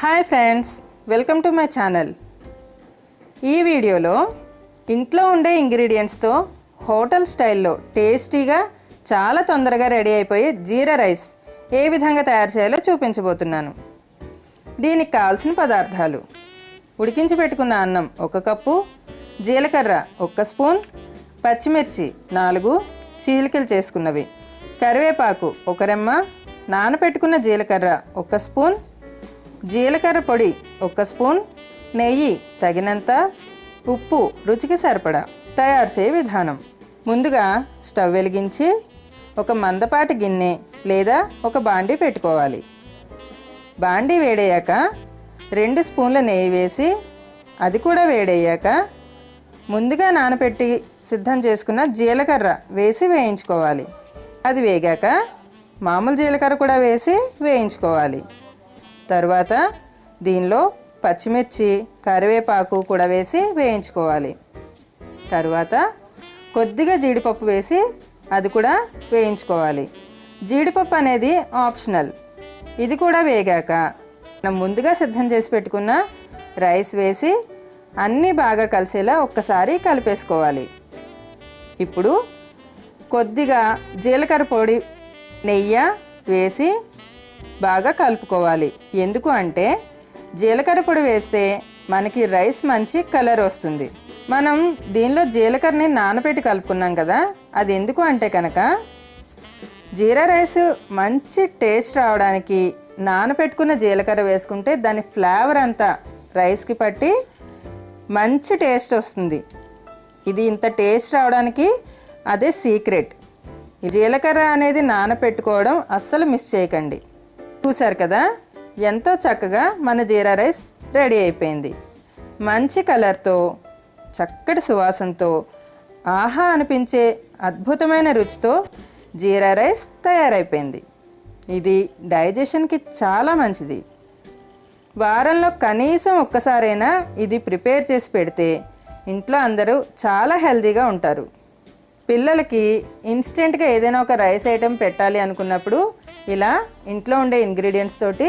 Hi friends welcome to my channel. ఈ వీడియోలో ఇంట్లో ఉండే ఇంగ్రీడియంట్స్తో హోటల్ స్టైల్లో టేస్టీగా చాలా తొందరగా రెడీ అయిపోయే జీరా రైస్ ఏ విధంగా తయారు చేయాలో చూపించబోతున్నాను. దీనికి కావాల్సిన పదార్థాలు. ఉడికించి పెట్టుకున్న అన్నం ఒక కప్పు జీలకర్ర ఒక్క స్పూన్ పచ్చిమిర్చి నాలుగు చీలికలు చేసుకున్నవి. కరివేపాకు ఒక రెమ్మ నానపెట్టుకున్న జీలకర్ర ఒక స్పూన్ జీలకర్ర పొడి ఒక స్పూన్ నెయ్యి తగినంత ఉప్పు రుచికి సరిపడా తయారు చేయ విధానం. ముందుగా స్టవ్ వెలిగించి ఒక మందపాటి గిన్నె లేదా ఒక బాండీ పెట్టుకోవాలి. బాండీ వేడయ్యాక రెండు స్పూన్ల నెయ్యి వేసి అది కూడా వేడయ్యాక ముందుగా నానబెట్టి సిద్ధం చేసుకున్న జీలకర్ర వేసి వేయించుకోవాలి. అది వేగాక మామూలు జీలకర్ర కూడా వేసి వేయించుకోవాలి. తర్వాత దీనిలో పచ్చిమిర్చి కరివేపాకు కూడా వేసి వేయించుకోవాలి. తర్వాత కొద్దిగా జీడిపప్పు వేసి అది కూడా వేయించుకోవాలి. జీడిపప్పు అనేది ఆప్షనల్. ఇది కూడా వేగాక మనం ముందుగా సిద్ధం చేసి పెట్టుకున్న రైస్ వేసి అన్నీ బాగా కలిసేలా ఒక్కసారి కలిపేసుకోవాలి. ఇప్పుడు కొద్దిగా జీలకర్ర పొడి నెయ్యి వేసి బాగా కలుపుకోవాలి. ఎందుకు అంటే జీలకర్ర పొడి వేస్తే మనకి రైస్ మంచి కలర్ వస్తుంది. మనం దీనిలో జీలకర్రని నానబెట్టి కలుపుకున్నాం కదా అది ఎందుకు అంటే కనుక జీరా రైస్ మంచి టేస్ట్ రావడానికి నానబెట్టుకున్న జీలకర్ర వేసుకుంటే దాని ఫ్లేవర్ అంతా రైస్కి పట్టి మంచి టేస్ట్ వస్తుంది. ఇది ఇంత టేస్ట్ రావడానికి అదే సీక్రెట్. జీలకర్ర అనేది నానపెట్టుకోవడం అస్సలు మిస్ చేయకండి. చూశారు కదా? ఎంతో చక్కగా మన జీరా రైస్ రెడీ అయిపోయింది. మంచి కలర్తో చక్కటి సువాసనతో ఆహా అనిపించే అద్భుతమైన రుచితో జీరా రైస్ తయారైపోయింది. ఇది డైజెషన్కి చాలా మంచిది. వారంలో కనీసం ఒక్కసారైనా ఇది ప్రిపేర్ చేసి పెడితే ఇంట్లో అందరూ చాలా హెల్తీగా ఉంటారు. పిల్లలకి ఇన్స్టెంట్గా ఏదైనా ఒక రైస్ ఐటెం పెట్టాలి అనుకున్నప్పుడు ఇలా ఇంట్లో ఉండే ఇంగ్రీడియంట్స్ తోటి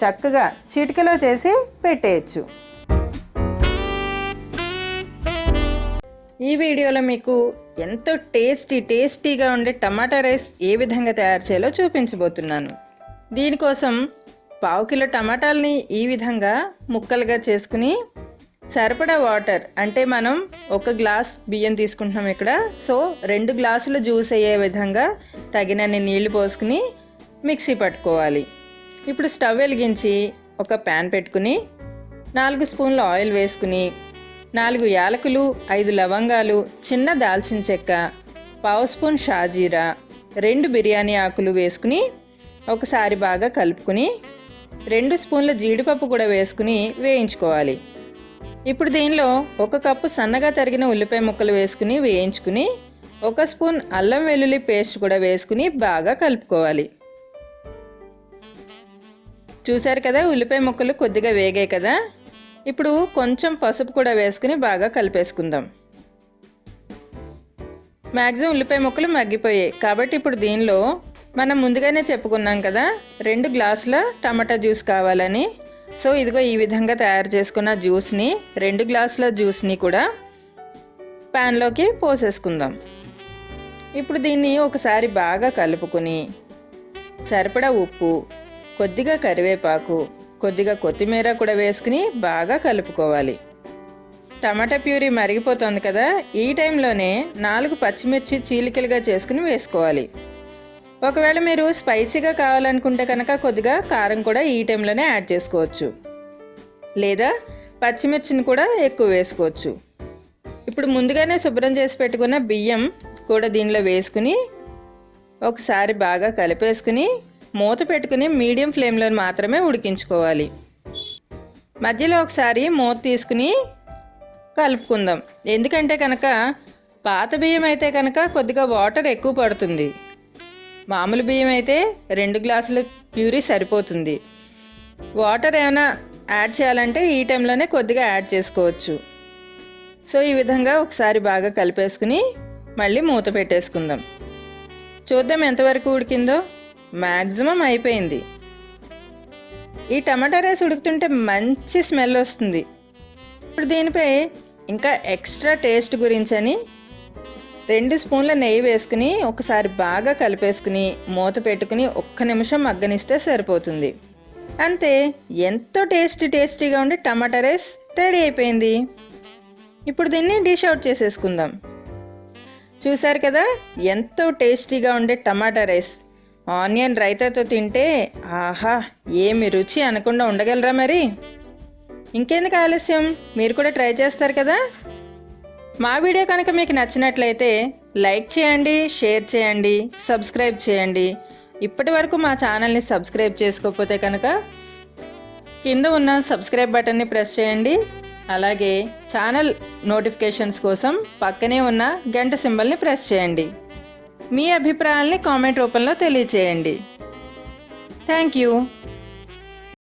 చక్కగా చిటికలో చేసి పెట్టేయచ్చు. ఈ వీడియోలో మీకు ఎంతో టేస్టీ టేస్టీగా ఉండే టమాటా రైస్ ఏ విధంగా తయారు చేయాలో చూపించబోతున్నాను. దీనికోసం పావు కిలో టమాటాలని ఈ విధంగా ముక్కలుగా చేసుకుని సరిపడా వాటర్ అంటే మనం ఒక గ్లాస్ బియ్యం తీసుకుంటున్నాం ఇక్కడ. సో రెండు గ్లాసుల జ్యూస్ అయ్యే విధంగా తగినన్ని నీళ్ళు పోసుకుని మిక్సీ పట్టుకోవాలి. ఇప్పుడు స్టవ్ వెలిగించి ఒక ప్యాన్ పెట్టుకుని నాలుగు స్పూన్ల ఆయిల్ వేసుకుని నాలుగు యాలకులు ఐదు లవంగాలు చిన్న దాల్చిన చెక్క పావు స్పూన్ షాజీరా రెండు బిర్యానీ ఆకులు వేసుకుని ఒకసారి బాగా కలుపుకుని రెండు స్పూన్ల జీడిపప్పు కూడా వేసుకుని వేయించుకోవాలి. ఇప్పుడు దీనిలో ఒక కప్పు సన్నగా తరిగిన ఉల్లిపాయ ముక్కలు వేసుకుని వేయించుకుని ఒక స్పూన్ అల్లం వెల్లుల్లి పేస్ట్ కూడా వేసుకుని బాగా కలుపుకోవాలి. చూశారు కదా ఉల్లిపాయ ముక్కలు కొద్దిగా వేగాయి కదా. ఇప్పుడు కొంచెం పసుపు కూడా వేసుకుని బాగా కలిపేసుకుందాం. మ్యాక్సిమం ఉల్లిపాయ ముక్కలు మగ్గిపోయాయి. కాబట్టి ఇప్పుడు దీనిలో మనం ముందుగానే చెప్పుకున్నాం కదా రెండు గ్లాసుల టమాటా జ్యూస్ కావాలని. సో ఇదిగో ఈ విధంగా తయారు చేసుకున్న జ్యూస్ని రెండు గ్లాసుల జ్యూస్ని కూడా ప్యాన్లోకి పోసేసుకుందాం. ఇప్పుడు దీన్ని ఒకసారి బాగా కలుపుకుని సరిపడా ఉప్పు కొద్దిగా కరివేపాకు కొద్దిగా కొత్తిమీర కూడా వేసుకుని బాగా కలుపుకోవాలి. టమాటా ప్యూరీ మరిగిపోతుంది కదా ఈ టైంలోనే నాలుగు పచ్చిమిర్చి చీలికలుగా చేసుకుని వేసుకోవాలి. ఒకవేళ మీరు స్పైసీగా కావాలనుకుంటే కనుక కొద్దిగా కారం కూడా ఈ టైంలోనే యాడ్ చేసుకోవచ్చు. లేదా పచ్చిమిర్చిని కూడా ఎక్కువ వేసుకోవచ్చు. ఇప్పుడు ముందుగానే శుభ్రం చేసి పెట్టుకున్న బియ్యం కూడా దీనిలో వేసుకుని ఒకసారి బాగా కలిపేసుకుని మూత పెట్టుకుని మీడియం ఫ్లేమ్లో మాత్రమే ఉడికించుకోవాలి. మధ్యలో ఒకసారి మూత తీసుకుని కలుపుకుందాం. ఎందుకంటే కనుక పాత బియ్యం అయితే కనుక కొద్దిగా వాటర్ ఎక్కువ పడుతుంది. మామూలు బియ్యం అయితే రెండు గ్లాసుల ప్యూరీ సరిపోతుంది. వాటర్ ఏమైనా యాడ్ చేయాలంటే ఈ టైంలోనే కొద్దిగా యాడ్ చేసుకోవచ్చు. సో ఈ విధంగా ఒకసారి బాగా కలిపేసుకుని మళ్ళీ మూత పెట్టేసుకుందాం. చూద్దాం ఎంతవరకు ఉడికిందో. మ్యాక్సిమం అయిపోయింది. ఈ టమాటా రైస్ ఉడుకుతుంటే మంచి స్మెల్ వస్తుంది. ఇప్పుడు దీనిపై ఇంకా ఎక్స్ట్రా టేస్ట్ గురించి అని రెండు స్పూన్ల నెయ్యి వేసుకుని ఒకసారి బాగా కలిపేసుకుని మూత పెట్టుకుని ఒక్క నిమిషం మగ్గనిస్తే సరిపోతుంది. అంతే ఎంతో టేస్టీ టేస్టీగా ఉండే టమాటా రైస్ రెడీ అయిపోయింది. ఇప్పుడు దీన్ని డిష్ అవుట్ చేసేసుకుందాం. చూసారు కదా ఎంతో టేస్టీగా ఉండే టమాటా రైస్. ఆనియన్ రైతాతో తింటే ఆహా ఏమి రుచి అనకుండా ఉండగలరా మరి? ఇంకెందుకు ఆలస్యం? మీరు కూడా ట్రై చేస్తారు కదా? మా వీడియో కనుక మీకు నచ్చినట్లయితే లైక్ చేయండి షేర్ చేయండి సబ్స్క్రైబ్ చేయండి. ఇప్పటి వరకు మా ఛానల్ని సబ్స్క్రైబ్ చేసుకోకపోతే కనుక కింద ఉన్న సబ్స్క్రైబ్ బటన్ని ప్రెస్ చేయండి. అలాగే ఛానల్ నోటిఫికేషన్స్ కోసం పక్కనే ఉన్న గంట సింబల్ని ప్రెస్ చేయండి. మీ అభిప్రాయాల్ని కామెంట్ రూపంలో తెలియచేయండి. Thank you.